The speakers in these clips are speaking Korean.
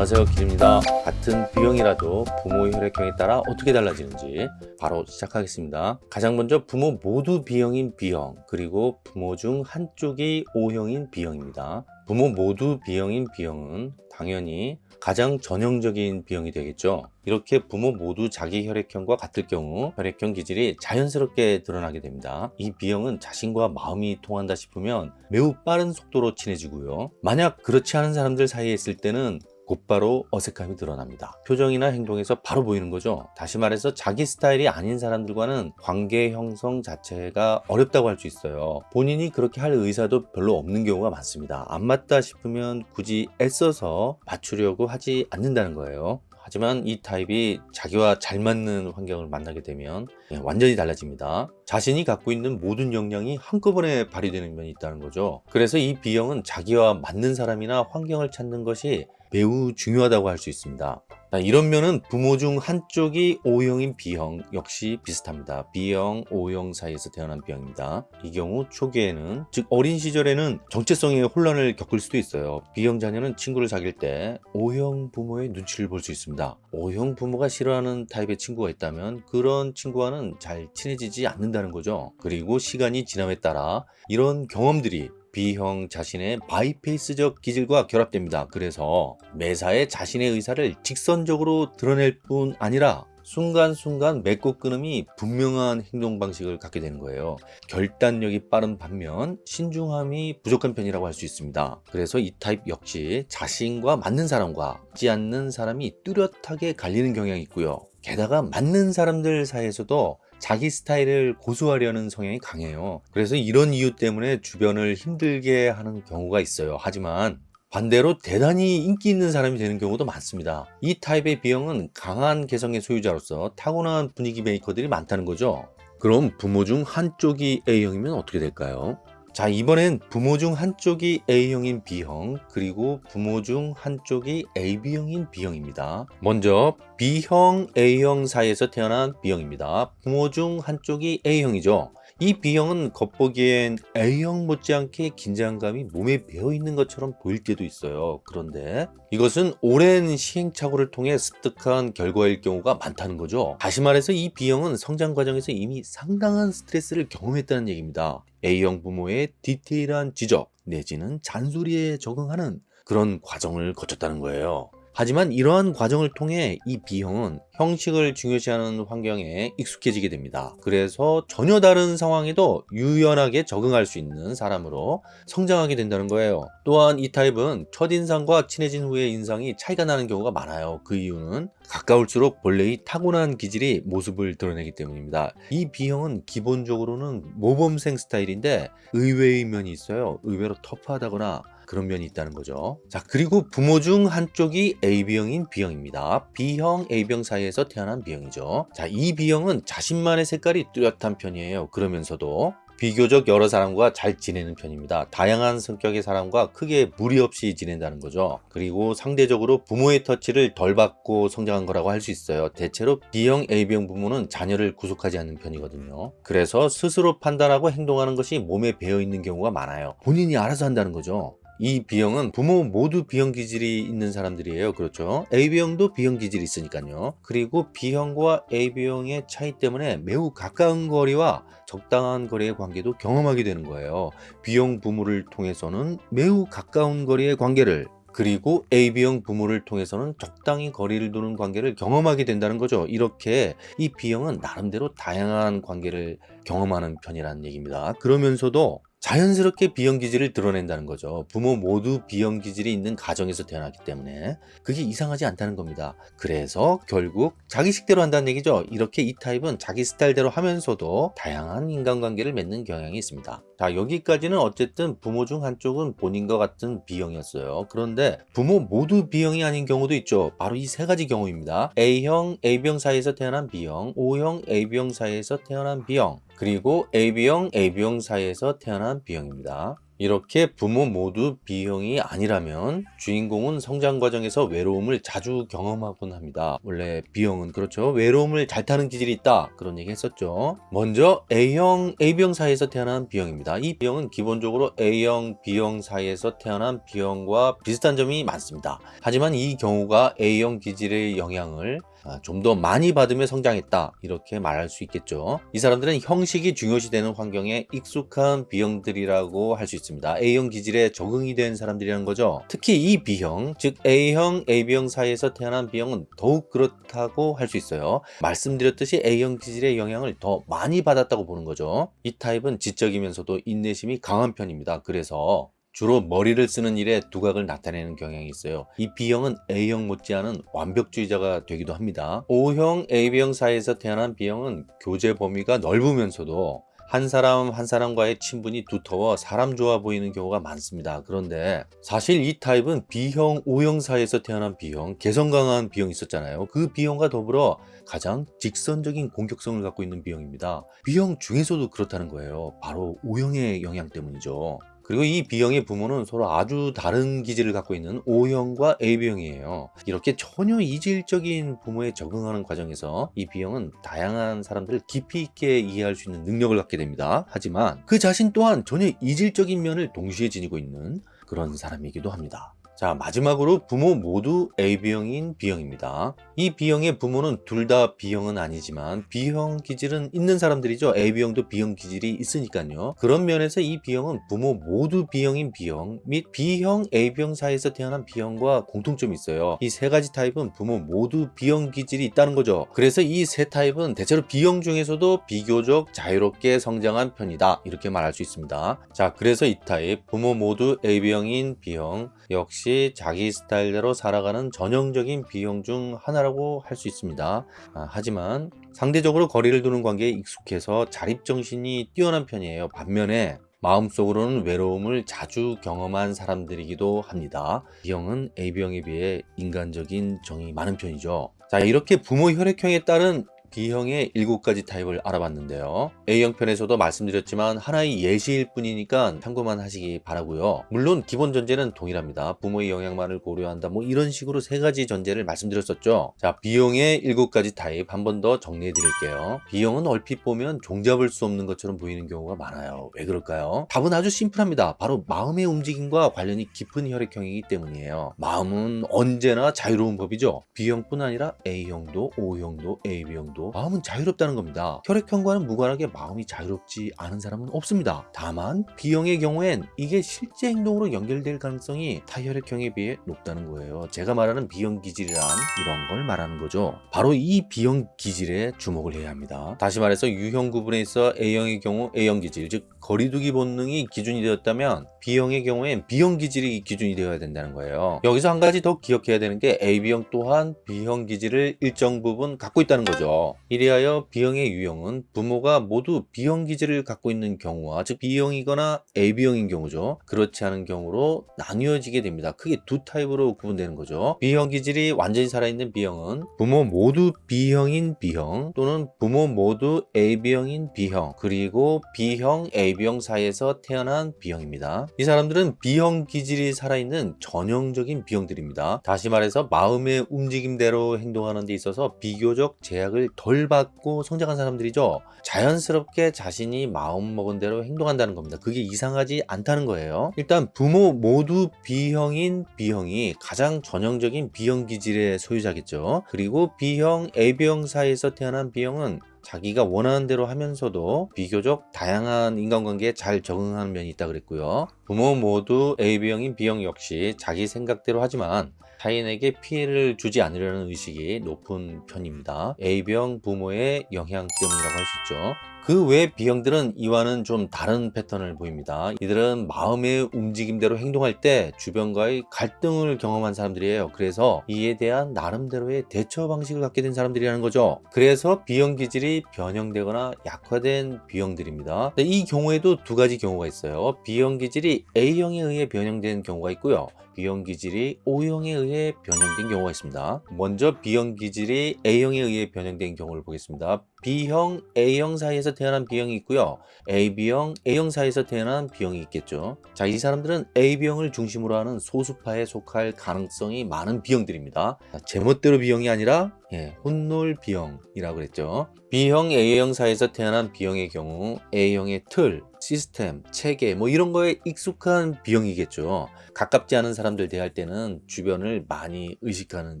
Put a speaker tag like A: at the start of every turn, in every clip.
A: 안녕하세요 길입니다. 같은 B형이라도 부모 혈액형에 따라 어떻게 달라지는지 바로 시작하겠습니다. 가장 먼저 부모 모두 B형인 B형 그리고 부모 중 한쪽이 O형인 B형입니다. 부모 모두 B형인 B형은 당연히 가장 전형적인 B형이 되겠죠. 이렇게 부모 모두 자기 혈액형과 같을 경우 혈액형 기질이 자연스럽게 드러나게 됩니다. 이 B형은 자신과 마음이 통한다 싶으면 매우 빠른 속도로 친해지고요. 만약 그렇지 않은 사람들 사이에 있을 때는 곧바로 어색함이 드러납니다. 표정이나 행동에서 바로 보이는 거죠. 다시 말해서 자기 스타일이 아닌 사람들과는 관계 형성 자체가 어렵다고 할 수 있어요. 본인이 그렇게 할 의사도 별로 없는 경우가 많습니다. 안 맞다 싶으면 굳이 애써서 맞추려고 하지 않는다는 거예요. 하지만 이 타입이 자기와 잘 맞는 환경을 만나게 되면 예, 완전히 달라집니다. 자신이 갖고 있는 모든 역량이 한꺼번에 발휘되는 면이 있다는 거죠. 그래서 이 B형은 자기와 맞는 사람이나 환경을 찾는 것이 매우 중요하다고 할 수 있습니다. 이런 면은 부모 중 한쪽이 O형인 B형 역시 비슷합니다. B형, O형 사이에서 태어난 B형입니다. 이 경우 초기에는 즉 어린 시절에는 정체성의 혼란을 겪을 수도 있어요. B형 자녀는 친구를 사귈 때 O형 부모의 눈치를 볼 수 있습니다. O형 부모가 싫어하는 타입의 친구가 있다면 그런 친구와는 잘 친해지지 않는다는 거죠. 그리고 시간이 지남에 따라 이런 경험들이 B형 자신의 바이페이스적 기질과 결합됩니다. 그래서 매사에 자신의 의사를 직선적으로 드러낼 뿐 아니라 순간순간 맺고 끊음이 분명한 행동 방식을 갖게 되는 거예요. 결단력이 빠른 반면 신중함이 부족한 편이라고 할 수 있습니다. 그래서 이 타입 역시 자신과 맞는 사람과 맞지 않는 사람이 뚜렷하게 갈리는 경향이 있고요. 게다가 맞는 사람들 사이에서도 자기 스타일을 고수하려는 성향이 강해요. 그래서 이런 이유 때문에 주변을 힘들게 하는 경우가 있어요. 하지만 반대로 대단히 인기 있는 사람이 되는 경우도 많습니다. 이 타입의 B형은 강한 개성의 소유자로서 타고난 분위기 메이커들이 많다는 거죠. 그럼 부모 중 한쪽이 A형이면 어떻게 될까요? 자 이번엔 부모 중 한쪽이 A형인 B형 그리고 부모 중 한쪽이 AB형인 B형입니다. 먼저 B형 A형 사이에서 태어난 B형입니다. 부모 중 한쪽이 A형이죠 이 B형은 겉보기엔 A형 못지않게 긴장감이 몸에 배어있는 것처럼 보일 때도 있어요. 그런데 이것은 오랜 시행착오를 통해 습득한 결과일 경우가 많다는 거죠. 다시 말해서 이 B형은 성장 과정에서 이미 상당한 스트레스를 경험했다는 얘기입니다. A형 부모의 디테일한 지적 내지는 잔소리에 적응하는 그런 과정을 거쳤다는 거예요 하지만 이러한 과정을 통해 이 B형은 형식을 중요시하는 환경에 익숙해지게 됩니다. 그래서 전혀 다른 상황에도 유연하게 적응할 수 있는 사람으로 성장하게 된다는 거예요. 또한 이 타입은 첫인상과 친해진 후의 인상이 차이가 나는 경우가 많아요. 그 이유는 가까울수록 본래 이 타고난 기질이 모습을 드러내기 때문입니다. 이 B형은 기본적으로는 모범생 스타일인데 의외의 면이 있어요. 의외로 터프하다거나 그런 면이 있다는 거죠 자 그리고 부모 중 한쪽이 AB형인 B형입니다 B형, A형 사이에서 태어난 B형이죠 자이 B형은 자신만의 색깔이 뚜렷한 편이에요 그러면서도 비교적 여러 사람과 잘 지내는 편입니다. 다양한 성격의 사람과 크게 무리 없이 지낸다는 거죠. 그리고 상대적으로 부모의 터치를 덜 받고 성장한 거라고 할 수 있어요. 대체로 B형, AB형 부모는 자녀를 구속하지 않는 편이거든요. 그래서 스스로 판단하고 행동하는 것이 몸에 배어있는 경우가 많아요. 본인이 알아서 한다는 거죠. 이 B형은 부모 모두 B형 기질이 있는 사람들이에요. 그렇죠? AB형도 B형 기질이 있으니까요. 그리고 B형과 AB형의 차이 때문에 매우 가까운 거리와 적당한 거리의 관계도 경험하게 되는 거예요. B형 부모를 통해서는 매우 가까운 거리의 관계를 그리고 AB형 부모를 통해서는 적당히 거리를 두는 관계를 경험하게 된다는 거죠. 이렇게 이 B형은 나름대로 다양한 관계를 경험하는 편이라는 얘기입니다. 그러면서도 자연스럽게 비형 기질을 드러낸다는 거죠. 부모 모두 비형 기질이 있는 가정에서 태어났기 때문에 그게 이상하지 않다는 겁니다. 그래서 결국 자기 식대로 한다는 얘기죠. 이렇게 이 타입은 자기 스타일대로 하면서도 다양한 인간관계를 맺는 경향이 있습니다 자 여기까지는 어쨌든 부모 중 한쪽은 본인과 같은 B형이었어요. 그런데 부모 모두 B형이 아닌 경우도 있죠. 바로 이 세 가지 경우입니다. A형, AB형 사이에서 태어난 B형, O형, AB형 사이에서 태어난 B형 그리고 AB형, AB형 사이에서 태어난 B형입니다. 이렇게 부모 모두 B형이 아니라면 주인공은 성장 과정에서 외로움을 자주 경험하곤 합니다. 원래 B형은 그렇죠. 외로움을 잘 타는 기질이 있다. 그런 얘기 했었죠. 먼저 A형, AB형 사이에서 태어난 B형입니다. 이 B형은 기본적으로 A형, B형 사이에서 태어난 B형과 비슷한 점이 많습니다. 하지만 이 경우가 A형 기질의 영향을 아, 좀 더 많이 받으며 성장했다. 이렇게 말할 수 있겠죠. 이 사람들은 형식이 중요시되는 환경에 익숙한 B형들이라고 할 수 있습니다. A형 기질에 적응이 된 사람들이라는 거죠. 특히 이 B형 즉 A형, AB형 사이에서 태어난 B형은 더욱 그렇다고 할 수 있어요. 말씀드렸듯이 A형 기질의 영향을 더 많이 받았다고 보는 거죠. 이 타입은 지적이면서도 인내심이 강한 편입니다. 그래서 주로 머리를 쓰는 일에 두각을 나타내는 경향이 있어요. 이 B형은 A형 못지않은 완벽주의자가 되기도 합니다. O형, AB형 사이에서 태어난 B형은 교제 범위가 넓으면서도 한 사람 한 사람과의 친분이 두터워 사람 좋아 보이는 경우가 많습니다. 그런데 사실 이 타입은 B형, O형 사이에서 태어난 B형, 개성 강한 B형이 있었잖아요. 그 B형과 더불어 가장 직선적인 공격성을 갖고 있는 B형입니다. B형 중에서도 그렇다는 거예요. 바로 O형의 영향 때문이죠. 그리고 이 B형의 부모는 서로 아주 다른 기질을 갖고 있는 O형과 AB형이에요. 이렇게 전혀 이질적인 부모에 적응하는 과정에서 이 B형은 다양한 사람들을 깊이 있게 이해할 수 있는 능력을 갖게 됩니다. 하지만 그 자신 또한 전혀 이질적인 면을 동시에 지니고 있는 그런 사람이기도 합니다. 자 마지막으로 부모 모두 AB형인 B형입니다. 이 B형의 부모는 둘 다 B형은 아니지만 B형 기질은 있는 사람들이죠. AB형도 B형 기질이 있으니까요. 그런 면에서 이 B형은 부모 모두 B형인 B형 및 B형, AB형 사이에서 태어난 B형과 공통점이 있어요. 이 세 가지 타입은 부모 모두 B형 기질이 있다는 거죠. 그래서 이 세 타입은 대체로 B형 중에서도 비교적 자유롭게 성장한 편이다. 이렇게 말할 수 있습니다. 자 그래서 이 타입 부모 모두 AB형인 B형 역시 자기 스타일대로 살아가는 전형적인 B형 중 하나라고 할 수 있습니다. 아, 하지만 상대적으로 거리를 두는 관계에 익숙해서 자립정신이 뛰어난 편이에요. 반면에 마음속으로는 외로움을 자주 경험한 사람들이기도 합니다. B형은 AB형에 비해 인간적인 정이 많은 편이죠. 자 이렇게 부모 혈액형에 따른 B형의 7가지 타입을 알아봤는데요. A형 편에서도 말씀드렸지만 하나의 예시일 뿐이니까 참고만 하시기 바라고요. 물론 기본 전제는 동일합니다. 부모의 영향만을 고려한다 뭐 이런 식으로 세 가지 전제를 말씀드렸었죠. 자 B형의 7가지 타입 한 번 더 정리해 드릴게요. B형은 얼핏 보면 종잡을 수 없는 것처럼 보이는 경우가 많아요. 왜 그럴까요? 답은 아주 심플합니다. 바로 마음의 움직임과 관련이 깊은 혈액형이기 때문이에요. 마음은 언제나 자유로운 법이죠. B형뿐 아니라 A형도 O형도 AB형도 정도 마음은 자유롭다는 겁니다. 혈액형과는 무관하게 마음이 자유롭지 않은 사람은 없습니다. 다만 B형의 경우엔 이게 실제 행동으로 연결될 가능성이 타혈액형에 비해 높다는 거예요. 제가 말하는 B형 기질이란 이런 걸 말하는 거죠. 바로 이 B형 기질에 주목을 해야 합니다. 다시 말해서 유형 구분에 있어 A형의 경우 A형 기질, 즉 거리두기 본능이 기준이 되었다면 B형의 경우엔 B형 기질이 기준이 되어야 된다는 거예요. 여기서 한 가지 더 기억해야 되는 게 AB형 또한 B형 기질을 일정 부분 갖고 있다는 거죠. 이리하여 B형의 유형은 부모가 모두 B형 기질을 갖고 있는 경우와 즉 B형이거나 AB형인 경우죠. 그렇지 않은 경우로 나뉘어지게 됩니다. 크게 두 타입으로 구분되는 거죠. B형 기질이 완전히 살아있는 B형은 부모 모두 B형인 B형 또는 부모 모두 AB형인 B형 그리고 B형, AB형 사이에서 태어난 B형입니다. 이 사람들은 B형 기질이 살아있는 전형적인 B형들입니다. 다시 말해서 마음의 움직임대로 행동하는 데 있어서 비교적 제약을 덜 받고 성장한 사람들이죠. 자연스럽게 자신이 마음먹은 대로 행동한다는 겁니다. 그게 이상하지 않다는 거예요. 일단 부모 모두 B형인 B형이 가장 전형적인 B형 기질의 소유자겠죠. 그리고 B형, AB형 사이에서 태어난 B형은 자기가 원하는 대로 하면서도 비교적 다양한 인간관계에 잘 적응하는 면이 있다 그랬고요. 부모 모두 AB형인 B형 역시 자기 생각대로 하지만 타인에게 피해를 주지 않으려는 의식이 높은 편입니다. A병 부모의 영향 때문이라고 할 수 있죠. 그외 B형들은 이와는 좀 다른 패턴을 보입니다. 이들은 마음의 움직임대로 행동할 때 주변과의 갈등을 경험한 사람들이에요. 그래서 이에 대한 나름대로의 대처 방식을 갖게 된 사람들이라는 거죠. 그래서 B형 기질이 변형되거나 약화된 B형들입니다. 이 경우에도 두 가지 경우가 있어요. B형 기질이 A형에 의해 변형된 경우가 있고요. B형 기질이 O형에 의해 변형된 경우가 있습니다. 먼저 B형 기질이 A형에 의해 변형된 경우를 보겠습니다. B형, A형 사이에서 태어난 B형이 있고요. AB형, A형 사이에서 태어난 B형이 있겠죠. 자, 이 사람들은 AB형을 중심으로 하는 소수파에 속할 가능성이 많은 B형들입니다. 자, 제멋대로 B형이 아니라 예, 혼놀 B형이라고 그랬죠. B형, A형 사이에서 태어난 B형의 경우 A형의 틀, 시스템, 체계 뭐 이런 거에 익숙한 B형이겠죠. 가깝지 않은 사람들 대할 때는 주변을 많이 의식하는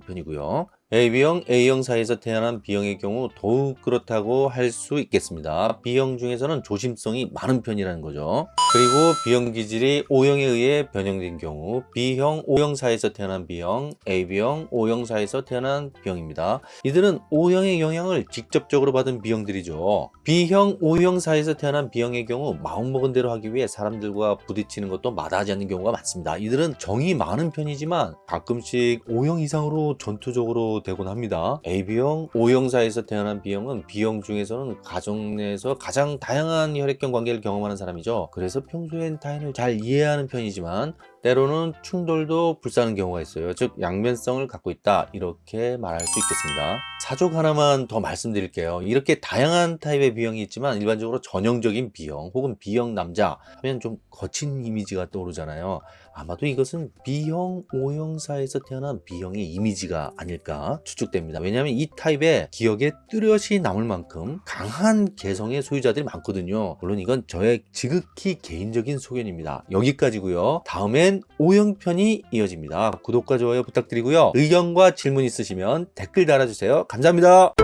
A: 편이고요. AB형, A형 사이에서 태어난 B형의 경우 더욱 그렇다고 할 수 있겠습니다. B형 중에서는 조심성이 많은 편이라는 거죠. 그리고 B형 기질이 O형에 의해 변형된 경우 B형, O형 사이에서 태어난 B형, AB형, O형 사이에서 태어난 B형입니다. 이들은 O형의 영향을 직접적으로 받은 B형들이죠. B형, O형 사이에서 태어난 B형의 경우 마음먹은 대로 하기 위해 사람들과 부딪히는 것도 마다하지 않는 경우가 많습니다. 이들은 정이 많은 편이지만 가끔씩 O형 이상으로 전투적으로 되곤 합니다. AB형, O형 사이에서 태어난 B형은 B형 중에서는 가정 내에서 가장 다양한 혈액형 관계를 경험하는 사람이죠. 그래서 평소엔 타인을 잘 이해하는 편이지만 때로는 충돌도 불사하는 경우가 있어요. 즉 양면성을 갖고 있다 이렇게 말할 수 있겠습니다. 사족 하나만 더 말씀드릴게요. 이렇게 다양한 타입의 B형이 있지만 일반적으로 전형적인 B형 혹은 B형 남자 하면 좀 거친 이미지가 떠오르잖아요. 아마도 이것은 B형, O형 사이에서 태어난 B형의 이미지가 아닐까 추측됩니다. 왜냐하면 이 타입의 기억에 뚜렷이 남을 만큼 강한 개성의 소유자들이 많거든요. 물론 이건 저의 지극히 개인적인 소견입니다. 여기까지고요. 다음 엔 O형 편이 이어집니다. 구독과 좋아요 부탁드리고요. 의견과 질문 있으시면 댓글 달아주세요. 감사합니다.